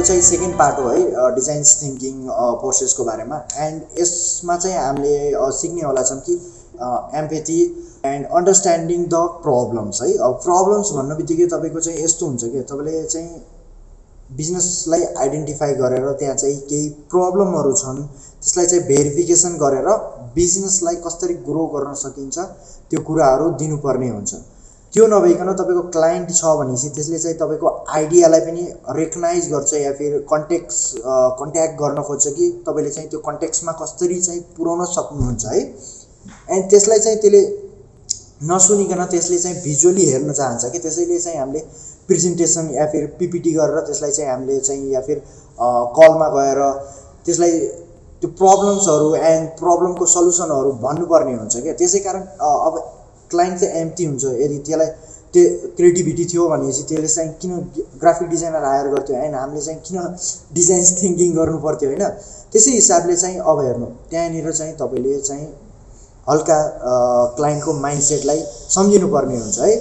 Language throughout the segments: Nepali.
यो चाहिँ सेकेन्ड पार्ट हो है डिजाइन्स थिङ्किङ प्रोसेसको बारेमा। एन्ड यसमा चाहिँ हामीले सिक्नेवाला छौँ कि empathy and understanding the problems है। अब प्रब्लम्स भन्ने बित्तिकै तपाईँको चाहिँ यस्तो हुन्छ कि तपाईँले चाहिँ बिजनेसलाई आइडेन्टिफाई गरेर त्यहाँ चाहिँ केही प्रब्लमहरू छन् त्यसलाई चाहिँ भेरिफिकेसन गरेर बिजनेसलाई कसरी ग्रो गर्न सकिन्छ त्यो कुराहरू दिनुपर्ने हुन्छ। त्यो नभइकन तपाईँको क्लाइन्ट छ भनेपछि त्यसले चाहिँ तपाईँको आइडियालाई पनि रेकगनाइज गर्छ या फिर कन्ट्याक्स कन्ट्याक्ट गर्न खोज्छ कि तपाईँले चाहिँ त्यो कन्ट्याक्समा कसरी चाहिँ पुऱ्याउन सक्नुहुन्छ है? एन्ड त्यसलाई चाहिँ त्यसले नसुनिकन त्यसले चाहिँ भिजुअली हेर्न चाहन्छ कि त्यसैले चाहिँ हामीले प्रेजेन्टेसन या फिर पिपिटी गरेर त्यसलाई चाहिँ हामीले चाहिँ या फिर कलमा गएर त्यसलाई त्यो प्रब्लम्सहरू एन्ड प्रब्लमको सल्युसनहरू भन्नुपर्ने हुन्छ क्या। त्यसै कारण अब क्लाइन्ट चाहिँ एम्टी हुन्छ यदि त्यसलाई त्यो क्रिएटिभिटी थियो भनेपछि त्यसले चाहिँ किन ग्राफिक डिजाइनर हायर गर्थ्यो होइन? हामीले चाहिँ किन डिजाइन थिङ्किङ गर्नु पर्थ्यो होइन? त्यसै हिसाबले चाहिँ अब हेर्नु त्यहाँनिर चाहिँ तपाईँले चाहिँ हल्का क्लाइन्टको माइन्डसेटलाई सम्झिनुपर्ने हुन्छ है?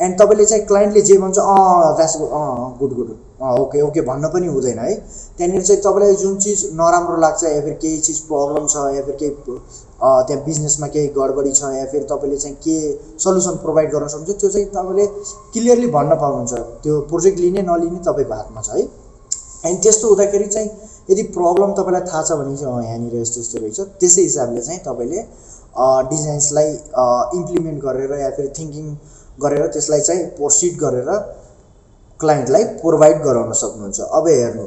एन्ड तपाईँले चाहिँ क्लाइन्टले जे भन्छ अँ that's uh good good uh okay okay भन्न पनि हुँदैन है। त्यहाँनिर चाहिँ तपाईँलाई जुन चिज नराम्रो लाग्छ या फिर केही चिज प्रब्लम छ या फिर केही त्यहाँ बिजनेसमा केही गडबडी छ या फिर तपाईँले चाहिँ के सल्युसन प्रोभाइड गर्न सक्नुहुन्छ त्यो चाहिँ तपाईँले क्लियरली भन्न पाउनुहुन्छ। त्यो प्रोजेक्ट लिने नलिने तपाईँको हातमा छ है। एन्ड त्यस्तो हुँदाखेरि चाहिँ यदि प्रब्लम तपाईँलाई थाहा छ भने चाहिँ यहाँनिर यस्तो यस्तो रहेछ त्यसै हिसाबले चाहिँ तपाईँले डिजाइन्सलाई इम्प्लिमेन्ट गरेर या फिर थिङ्किङ गरेर त्यसलाई चाहिँ प्रोसिड गरेर क्लाइन्टलाई प्रोभाइड गराउन सक्नुहुन्छ। अब हेर्नु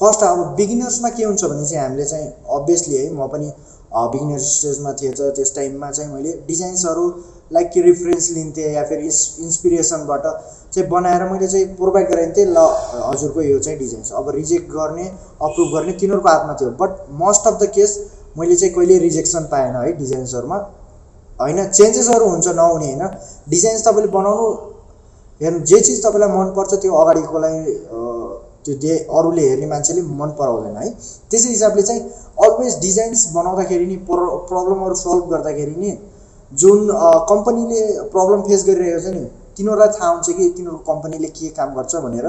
फर्स्ट अब बिगिनर्समा के हुन्छ भने चाहिँ हामीले चाहिँ अभियसली है म पनि बिगिनर स्टेजमा थिएँ त त्यस टाइममा चाहिँ मैले डिजाइन्सहरू लाइक कि रिफरेन्स लिन्थेँ या फिर इन्स इन्सपिरेसनबाट चाहिँ बनाएर मैले चाहिँ प्रोभाइड गराइन्थेँ। ल हजुरको यो चाहिँ डिजाइन्स अब रिजेक्ट गर्ने अप्रुभ गर्ने तिनीहरूको हातमा थियो। But most of the case मैले चाहिँ कहिले रिजेक्सन पाएन है डिजाइन्सहरूमा होइन चेन्जेसहरू हुन्छ नहुने होइन? डिजाइन्स तपाईँले बनाउनु हेर्नु जे चिज तपाईँलाई मनपर्छ त्यो अगाडिकोलाई अ, त्यो दे अरूले हेर्ने मान्छेले मन पराउँदैन है? त्यसै हिसाबले चाहिँ अलवेज डिजाइन्स बनाउँदाखेरि नि प्र प्रब्लमहरू सल्भ गर्दाखेरि नि जुन कम्पनीले प्रब्लम फेस गरिरहेको छ नि तिनीहरूलाई थाहा हुन्छ कि तिनीहरूको कम्पनीले के काम गर्छ भनेर।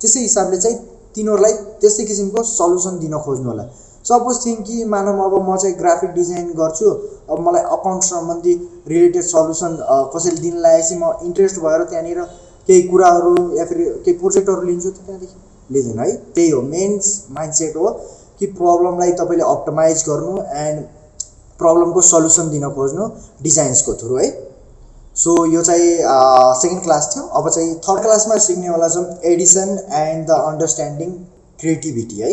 त्यसै हिसाबले चाहिँ तिनीहरूलाई त्यस्तै किसिमको सल्युसन दिन खोज्नु होला। सपोज थिङ्क कि मानव अब म चाहिँ ग्राफिक डिजाइन गर्छु अब मलाई अकाउन्ट सम्बन्धी रिलेटेड सल्युसन कसैले दिन लागेपछि म इन्ट्रेस्ट भएर त्यहाँनिर केही कुराहरू या फिर केही प्रोजेक्टहरू लिन्छु त्यहाँदेखि लिँदैन है। त्यही हो मेन माइन्डसेट हो कि प्रब्लमलाई तपाईँले अप्टमाइज गर्नु एन्ड प्रब्लमको सल्युसन दिन खोज्नु डिजाइन्सको थ्रु है। सो यो चाहिँ सेकेन्ड क्लास थियो। अब चाहिँ थर्ड क्लासमा सिक्नेवाला छौँ addition and the understanding creativity है।